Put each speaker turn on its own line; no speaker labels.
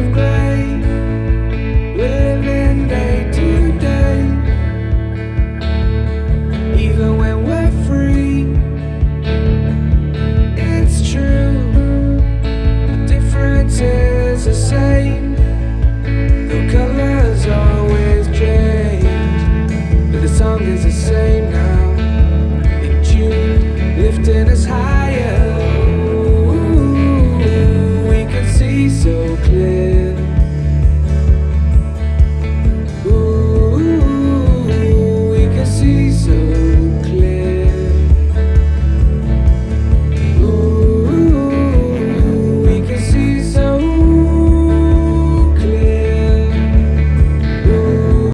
of grace.